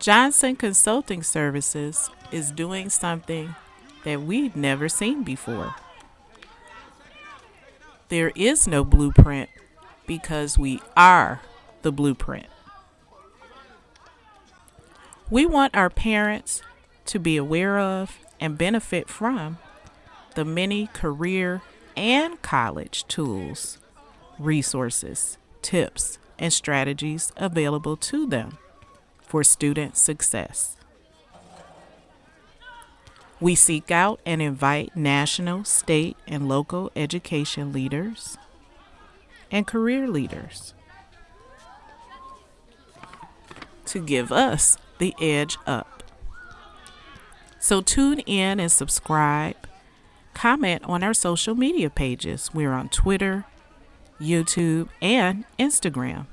Johnson Consulting Services is doing something that we've never seen before. There is no blueprint because we are the blueprint. We want our parents to be aware of and benefit from the many career and college tools, resources, tips, and strategies available to them for student success. We seek out and invite national, state, and local education leaders and career leaders to give us the edge up. So tune in and subscribe. Comment on our social media pages. We're on Twitter, YouTube, and Instagram.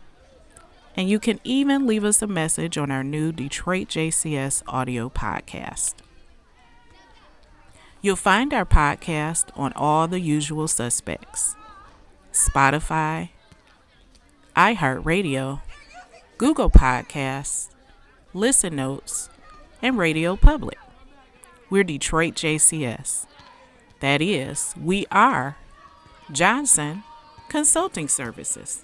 And you can even leave us a message on our new Detroit JCS audio podcast. You'll find our podcast on all the usual suspects Spotify, iHeartRadio, Google Podcasts, Listen Notes, and Radio Public. We're Detroit JCS. That is, we are Johnson Consulting Services.